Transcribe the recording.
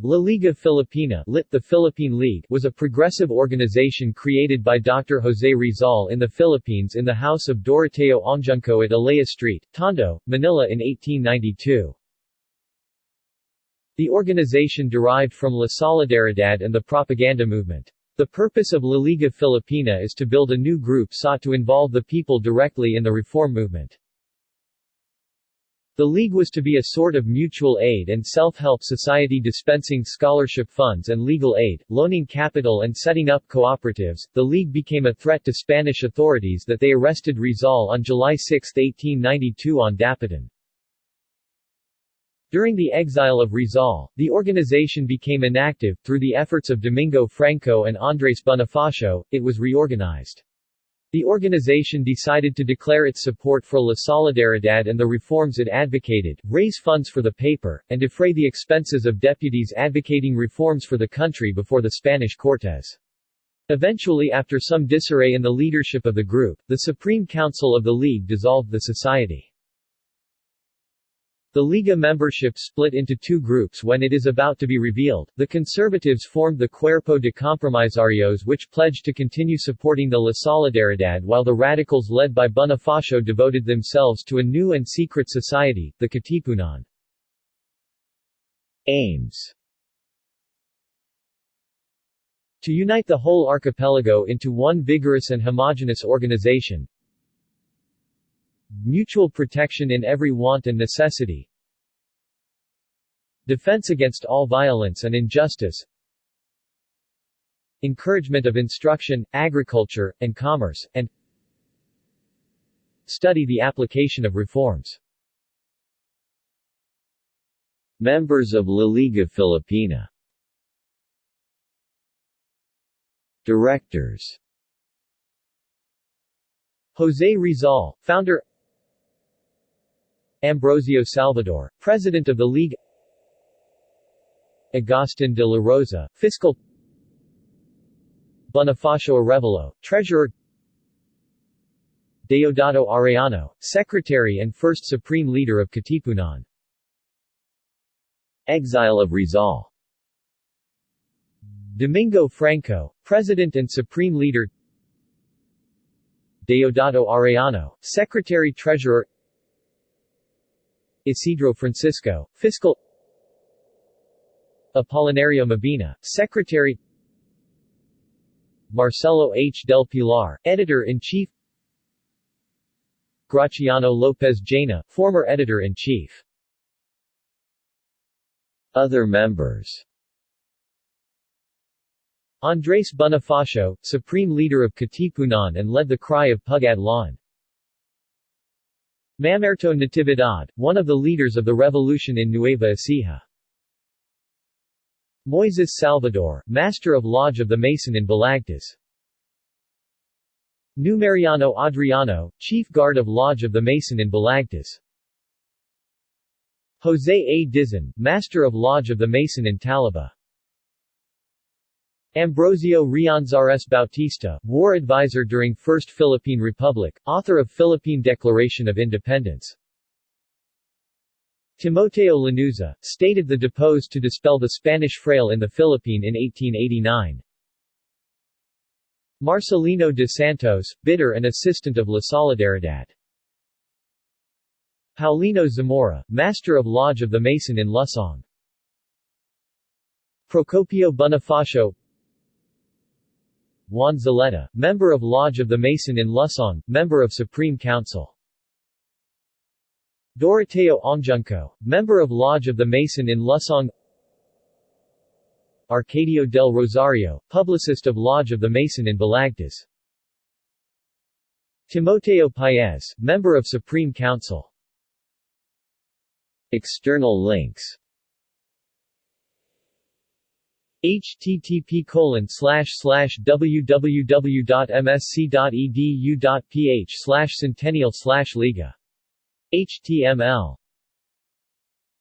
La Liga Filipina lit the Philippine League was a progressive organization created by Dr. Jose Rizal in the Philippines in the house of Doroteo Ongjunco at Alea Street, Tondo, Manila in 1892. The organization derived from La Solidaridad and the propaganda movement. The purpose of La Liga Filipina is to build a new group sought to involve the people directly in the reform movement. The League was to be a sort of mutual aid and self-help society dispensing scholarship funds and legal aid, loaning capital and setting up cooperatives. The League became a threat to Spanish authorities that they arrested Rizal on July 6, 1892 on Dapitan. During the exile of Rizal, the organization became inactive. Through the efforts of Domingo Franco and Andres Bonifacio, it was reorganized. The organization decided to declare its support for La Solidaridad and the reforms it advocated, raise funds for the paper, and defray the expenses of deputies advocating reforms for the country before the Spanish Cortes. Eventually after some disarray in the leadership of the group, the Supreme Council of the League dissolved the society. The Liga membership split into two groups when it is about to be revealed. The conservatives formed the Cuerpo de Compromisarios which pledged to continue supporting the La Solidaridad while the radicals led by Bonifacio devoted themselves to a new and secret society, the Katipunan. Aims To unite the whole archipelago into one vigorous and homogeneous organization, Mutual protection in every want and necessity. Defense against all violence and injustice. Encouragement of instruction, agriculture, and commerce, and Study the application of reforms. Members of La Liga Filipina. Directors. Jose Rizal, founder Ambrosio Salvador, President of the League. Agustin de la Rosa, Fiscal. Bonifacio Arevalo, Treasurer. Deodato Arellano, Secretary and first Supreme Leader of Katipunan. Exile of Rizal. Domingo Franco, President and Supreme Leader. Deodato Arellano, Secretary-Treasurer Isidro Francisco, Fiscal Apolinario Mabini, Secretary Marcelo H. del Pilar, Editor-in-Chief Graciano Lopez Jaena, former Editor-in-Chief Other members Andres Bonifacio, Supreme Leader of Katipunan and led the cry of Pugad Lawin Mamerto Natividad, one of the leaders of the revolution in Nueva Ecija. Moises Salvador, Master of Lodge of the Mason in Balagtas. Numeriano Adriano, Chief Guard of Lodge of the Mason in Balagtas. Jose A. Dizon, Master of Lodge of the Mason in Talaba. Ambrosio Rianzares Bautista, war advisor during First Philippine Republic, author of Philippine Declaration of Independence. Timoteo Lanuza, stated the deposed to dispel the Spanish frail in the Philippine in 1889. Marcelino de Santos, bidder and assistant of La Solidaridad. Paulino Zamora, Master of Lodge of the Mason in Lusong. Procopio Bonifacio Juan Zaleta, member of Lodge of the Mason in Lusong, member of Supreme Council. Doroteo Ongjunco, member of Lodge of the Mason in Lusong. Arcadio del Rosario, publicist of Lodge of the Mason in Balagtas. Timoteo Paez, member of Supreme Council. External links http www.msc.edu.ph slash centennial slash liga html